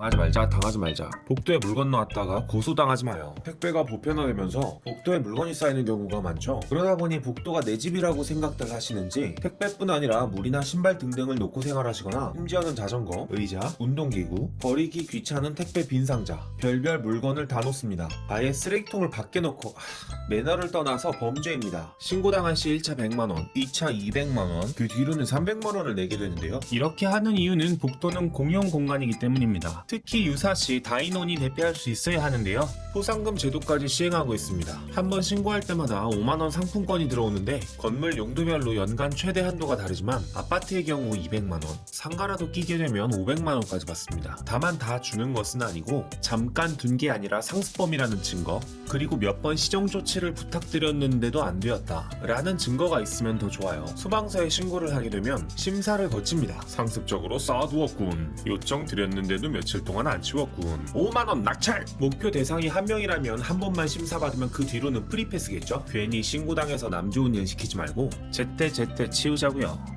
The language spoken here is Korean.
당하지 말자 당하지 말자. 복도에 물 건너왔다가 고소당하지 마요. 택배가 보편화되면서 복도에 물건이 쌓이는 경우가 많죠. 그러다 보니 복도가 내 집이라고 생각들 하시는지 택배뿐 아니라 물이나 신발 등등을 놓고 생활하시거나 심지어는 자전거, 의자, 운동기구, 버리기 귀찮은 택배 빈 상자 별별 물건을 다 놓습니다. 아예 쓰레기통을 밖에 놓고 하, 매너를 떠나서 범죄입니다. 신고당한 시 1차 100만원 2차 200만원 그 뒤로는 300만원을 내게 되는데요. 이렇게 하는 이유는 복도는 공용 공간이기 때문입니다. 특히 유사시 다인원이 대피할 수 있어야 하는데요. 포상금 제도까지 시행하고 있습니다. 한 번 신고할 때마다 5만원 상품권이 들어오는데 건물 용도별로 연간 최대 한도가 다르지만 아파트의 경우 200만원, 상가라도 끼게 되면 500만원까지 받습니다. 다만 다 주는 것은 아니고 잠깐 둔 게 아니라 상습범이라는 증거 그리고 몇 번 시정 조치를 부탁드렸는데도 안 되었다 라는 증거가 있으면 더 좋아요. 소방서에 신고를 하게 되면 심사를 거칩니다. 상습적으로 쌓아두었군. 요청 드렸는데도 며칠 동안 안 치웠군. 5만원 낙찰! 목표 대상이 한 명이라면 한 번만 심사받으면 그 뒤로는 프리패스겠죠? 괜히 신고당해서 남 좋은 일 시키지 말고 제때 제때 치우자고요.